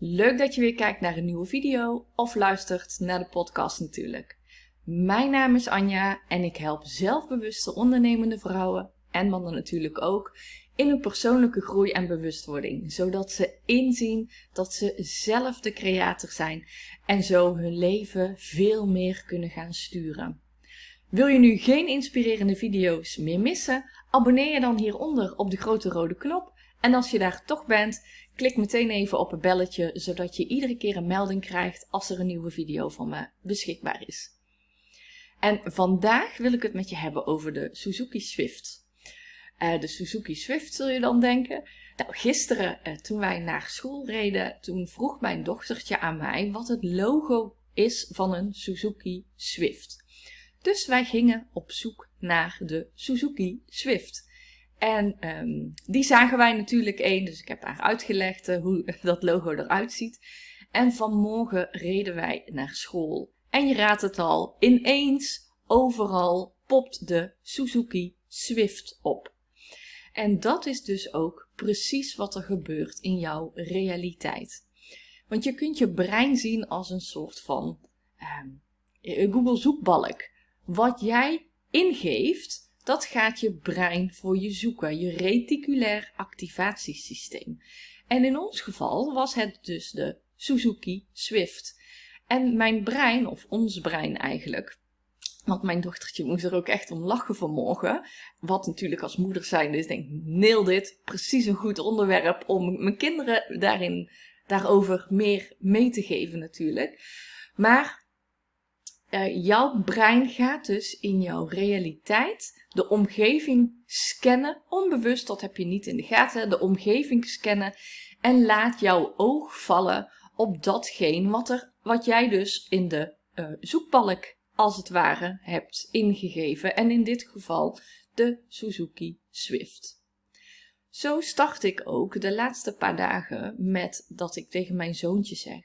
Leuk dat je weer kijkt naar een nieuwe video of luistert naar de podcast natuurlijk. Mijn naam is Anja en ik help zelfbewuste ondernemende vrouwen en mannen natuurlijk ook in hun persoonlijke groei en bewustwording, zodat ze inzien dat ze zelf de creator zijn en zo hun leven veel meer kunnen gaan sturen. Wil je nu geen inspirerende video's meer missen? Abonneer je dan hieronder op de grote rode knop en als je daar toch bent, klik meteen even op het belletje, zodat je iedere keer een melding krijgt als er een nieuwe video van me beschikbaar is. En vandaag wil ik het met je hebben over de Suzuki Swift. Uh, de Suzuki Swift zul je dan denken. Nou, gisteren uh, toen wij naar school reden, toen vroeg mijn dochtertje aan mij wat het logo is van een Suzuki Swift. Dus wij gingen op zoek naar de Suzuki Swift. En um, die zagen wij natuurlijk één, dus ik heb haar uitgelegd uh, hoe dat logo eruit ziet. En vanmorgen reden wij naar school. En je raadt het al, ineens, overal popt de Suzuki Swift op. En dat is dus ook precies wat er gebeurt in jouw realiteit. Want je kunt je brein zien als een soort van um, Google zoekbalk. Wat jij ingeeft, dat gaat je brein voor je zoeken, je reticulair activatiesysteem. En in ons geval was het dus de Suzuki Swift. En mijn brein, of ons brein eigenlijk, want mijn dochtertje moest er ook echt om lachen vanmorgen. Wat natuurlijk als moeder zijn is, denk ik, dit. Precies een goed onderwerp om mijn kinderen daarin, daarover meer mee te geven natuurlijk. Maar uh, jouw brein gaat dus in jouw realiteit de omgeving scannen, onbewust, dat heb je niet in de gaten, de omgeving scannen en laat jouw oog vallen op datgene wat, er, wat jij dus in de uh, zoekbalk als het ware hebt ingegeven en in dit geval de Suzuki Swift. Zo start ik ook de laatste paar dagen met dat ik tegen mijn zoontje zeg: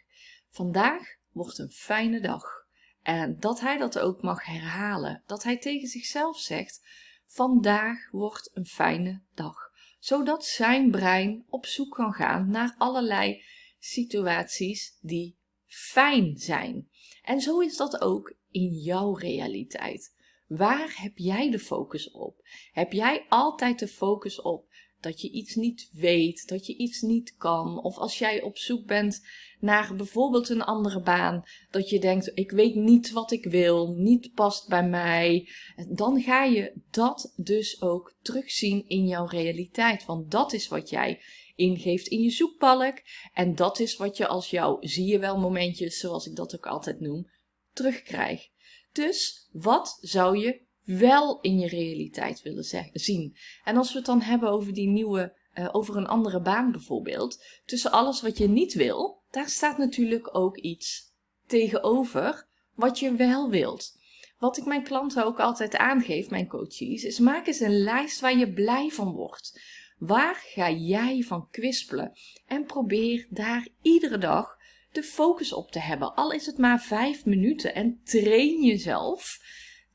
Vandaag wordt een fijne dag. En dat hij dat ook mag herhalen. Dat hij tegen zichzelf zegt: Vandaag wordt een fijne dag. Zodat zijn brein op zoek kan gaan naar allerlei situaties die fijn zijn. En zo is dat ook in jouw realiteit. Waar heb jij de focus op? Heb jij altijd de focus op dat je iets niet weet, dat je iets niet kan. Of als jij op zoek bent naar bijvoorbeeld een andere baan, dat je denkt: ik weet niet wat ik wil, niet past bij mij. Dan ga je dat dus ook terugzien in jouw realiteit. Want dat is wat jij ingeeft in je zoekbalk. En dat is wat je als jouw zie je wel momentjes, zoals ik dat ook altijd noem, terugkrijgt. Dus wat zou je wel in je realiteit willen zien. En als we het dan hebben over die nieuwe, uh, over een andere baan bijvoorbeeld, tussen alles wat je niet wil, daar staat natuurlijk ook iets tegenover wat je wel wilt. Wat ik mijn klanten ook altijd aangeef, mijn coaches, is maak eens een lijst waar je blij van wordt. Waar ga jij van kwispelen? En probeer daar iedere dag de focus op te hebben. Al is het maar vijf minuten en train jezelf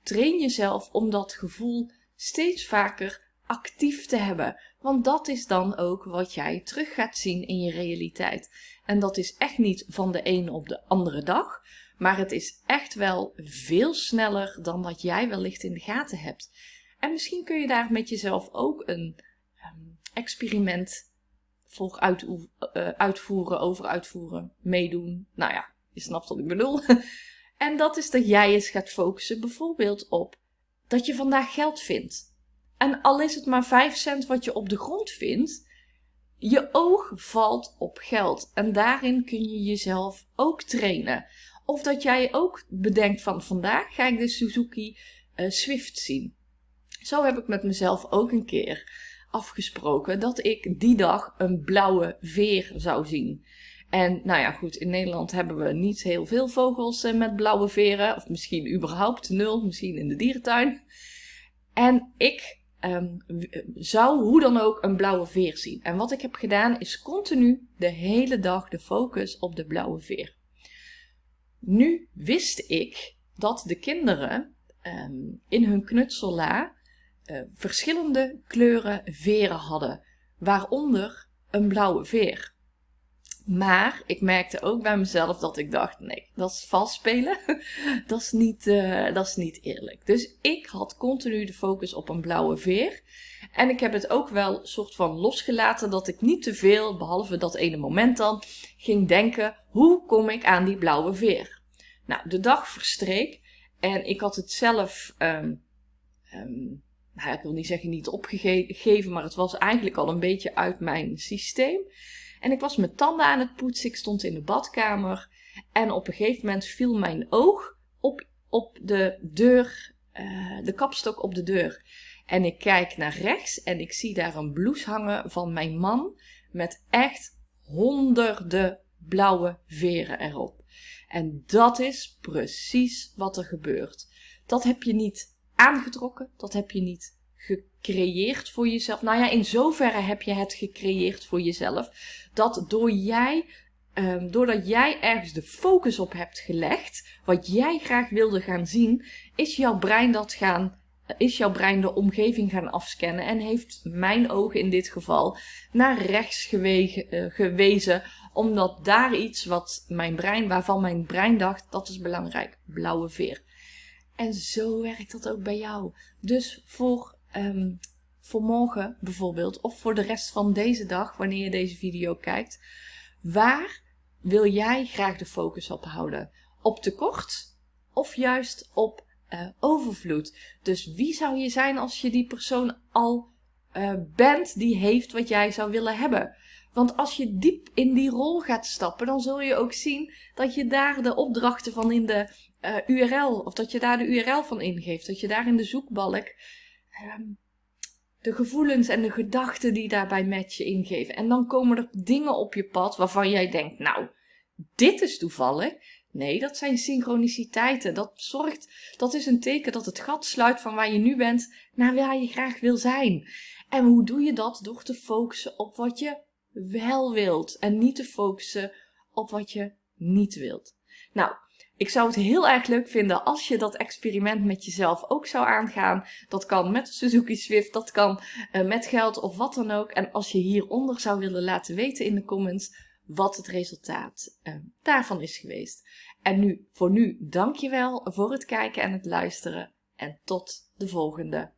train jezelf om dat gevoel steeds vaker actief te hebben. Want dat is dan ook wat jij terug gaat zien in je realiteit. En dat is echt niet van de ene op de andere dag. Maar het is echt wel veel sneller dan dat jij wellicht in de gaten hebt. En misschien kun je daar met jezelf ook een um, experiment voor uh, uitvoeren, over uitvoeren, meedoen. Nou ja, je snapt wat ik bedoel. En dat is dat jij eens gaat focussen bijvoorbeeld op dat je vandaag geld vindt. En al is het maar 5 cent wat je op de grond vindt, je oog valt op geld. En daarin kun je jezelf ook trainen. Of dat jij ook bedenkt van vandaag ga ik de Suzuki uh, Swift zien. Zo heb ik met mezelf ook een keer afgesproken dat ik die dag een blauwe veer zou zien. En nou ja, goed, in Nederland hebben we niet heel veel vogels eh, met blauwe veren. Of misschien überhaupt nul, misschien in de dierentuin. En ik um, zou hoe dan ook een blauwe veer zien. En wat ik heb gedaan is continu de hele dag de focus op de blauwe veer. Nu wist ik dat de kinderen um, in hun knutsella uh, verschillende kleuren veren hadden, waaronder een blauwe veer. Maar ik merkte ook bij mezelf dat ik dacht: nee, dat is vals spelen. dat, is niet, uh, dat is niet eerlijk. Dus ik had continu de focus op een blauwe veer. En ik heb het ook wel soort van losgelaten dat ik niet te veel, behalve dat ene moment dan, ging denken: hoe kom ik aan die blauwe veer? Nou, de dag verstreek en ik had het zelf. Um, um, nou, ik wil niet zeggen niet opgegeven, maar het was eigenlijk al een beetje uit mijn systeem. En ik was mijn tanden aan het poetsen. Ik stond in de badkamer. En op een gegeven moment viel mijn oog op, op de deur, uh, de kapstok op de deur. En ik kijk naar rechts en ik zie daar een blouse hangen van mijn man. Met echt honderden blauwe veren erop. En dat is precies wat er gebeurt. Dat heb je niet aangetrokken, dat heb je niet gecreëerd voor jezelf. Nou ja, in zoverre heb je het gecreëerd voor jezelf. Dat door jij, um, doordat jij ergens de focus op hebt gelegd, wat jij graag wilde gaan zien, is jouw brein dat gaan is jouw brein de omgeving gaan afscannen en heeft mijn ogen in dit geval naar rechts gewegen, uh, gewezen, omdat daar iets wat mijn brein, waarvan mijn brein dacht, dat is belangrijk, blauwe veer. En zo werkt dat ook bij jou. Dus voor um, voor morgen bijvoorbeeld, of voor de rest van deze dag, wanneer je deze video kijkt, waar wil jij graag de focus op houden? Op tekort of juist op uh, overvloed? Dus wie zou je zijn als je die persoon al uh, bent die heeft wat jij zou willen hebben? Want als je diep in die rol gaat stappen, dan zul je ook zien dat je daar de opdrachten van in de uh, URL, of dat je daar de URL van ingeeft, dat je daar in de zoekbalk um, de gevoelens en de gedachten die daarbij met je ingeven. En dan komen er dingen op je pad waarvan jij denkt, nou, dit is toevallig. Nee, dat zijn synchroniciteiten. Dat zorgt, dat is een teken dat het gat sluit van waar je nu bent naar waar je graag wil zijn. En hoe doe je dat? Door te focussen op wat je wel wilt en niet te focussen op wat je niet wilt. Nou, ik zou het heel erg leuk vinden als je dat experiment met jezelf ook zou aangaan. Dat kan met Suzuki Swift, dat kan uh, met geld of wat dan ook. En als je hieronder zou willen laten weten in de comments wat het resultaat uh, daarvan is geweest. En nu, voor nu, dankjewel voor het kijken en het luisteren. En tot de volgende